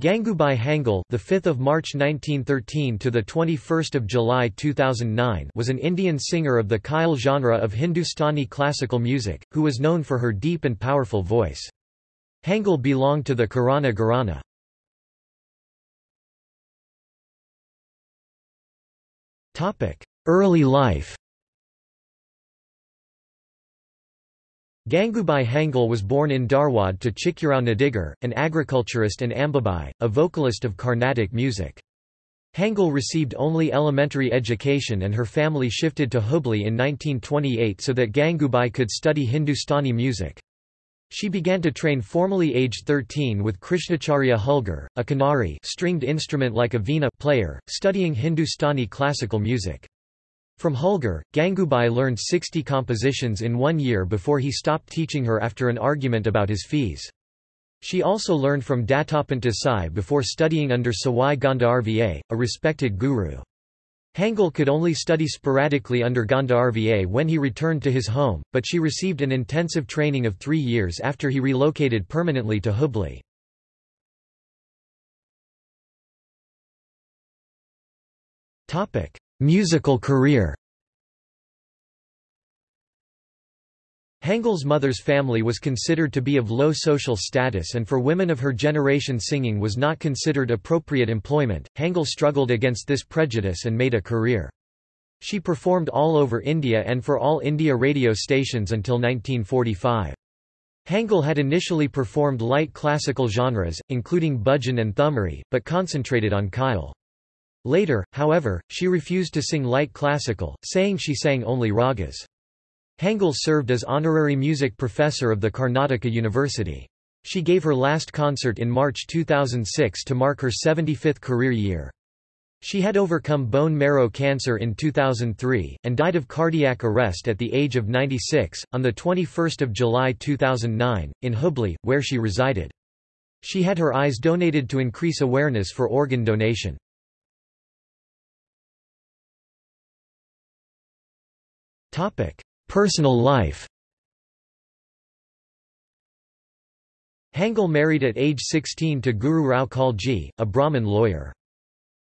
Gangubai Hangal, the 5th of March 1913 to the 21st of July 2009, was an Indian singer of the Khyal genre of Hindustani classical music, who was known for her deep and powerful voice. Hangal belonged to the Kirana Gharana. Topic: Early life. Gangubai Hangal was born in Dharwad to Chikrao Nadigar, an agriculturist and Ambabai, a vocalist of Carnatic music. Hangal received only elementary education and her family shifted to Hubli in 1928 so that Gangubai could study Hindustani music. She began to train formally aged 13 with Krishnacharya Hulgur, a kinnari stringed instrument like a veena player, studying Hindustani classical music. From Hulgur, Gangubai learned 60 compositions in one year before he stopped teaching her after an argument about his fees. She also learned from Dattopant Sai before studying under Sawai Gandharva, a respected guru. Hangal could only study sporadically under Gandharva when he returned to his home, but she received an intensive training of three years after he relocated permanently to Hubli. Musical career Hangal's mother's family was considered to be of low social status and for women of her generation singing was not considered appropriate employment. Hangal struggled against this prejudice and made a career. She performed all over India and for all India radio stations until 1945. Hangal had initially performed light classical genres, including bhajan and thumri, but concentrated on Khyal. Later, however, she refused to sing light classical, saying she sang only ragas. Hangal served as honorary music professor of the Karnataka University. She gave her last concert in March 2006 to mark her 75th career year. She had overcome bone marrow cancer in 2003, and died of cardiac arrest at the age of 96, on 21 July 2009, in Hubli, where she resided. She had her eyes donated to increase awareness for organ donation. Personal life Hangal married at age 16 to Guru Rao Kalji, a Brahmin lawyer.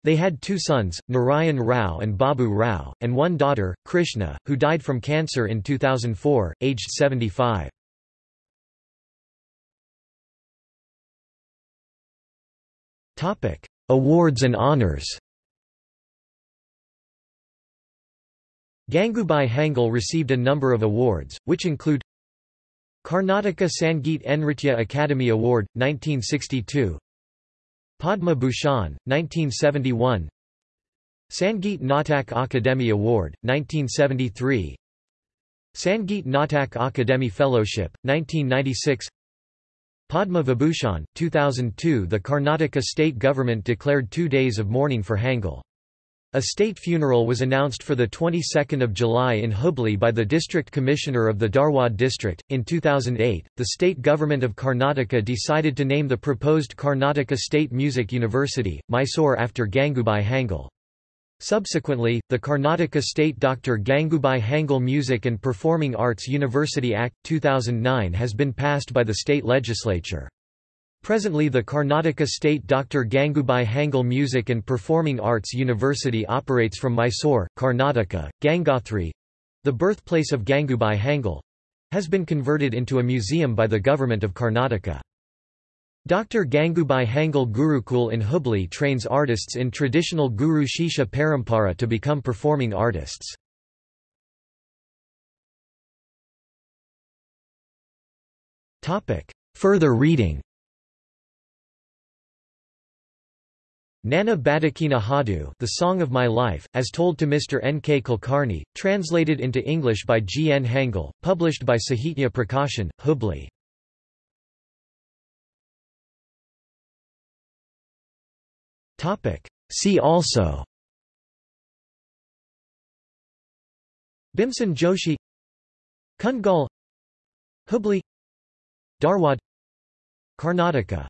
They had two sons, Narayan Rao and Babu Rao, and one daughter, Krishna, who died from cancer in 2004, aged 75. Awards and honors Gangubai Hangal received a number of awards, which include Karnataka Sangeet Nritya Academy Award, 1962 Padma Bhushan, 1971 Sangeet Natak Akademi Award, 1973 Sangeet Natak Akademi Fellowship, 1996 Padma Vibhushan, 2002 The Karnataka state government declared two days of mourning for Hangal. A state funeral was announced for the 22nd of July in Hubli by the district commissioner of the Dharwad district. In 2008, the state government of Karnataka decided to name the proposed Karnataka State Music University, Mysore after Gangubai Hangal. Subsequently, the Karnataka State Dr. Gangubai Hangal Music and Performing Arts University Act, 2009 has been passed by the state legislature. Presently the Karnataka State Dr. Gangubai Hangal Music and Performing Arts University operates from Mysore, Karnataka. Gangotri—the birthplace of Gangubai Hangal—has been converted into a museum by the government of Karnataka. Dr. Gangubai Hangal Gurukul in Hubli trains artists in traditional Guru Shishya Parampara to become performing artists. Further reading Nana Badakina Hadu The Song of My Life, as told to Mr. N. K. Kulkarni, translated into English by G. N. Hangal, published by Sahitya Prakashan, Hubli. See also Bhimsen Joshi Kundgol Hubli Dharwad Karnataka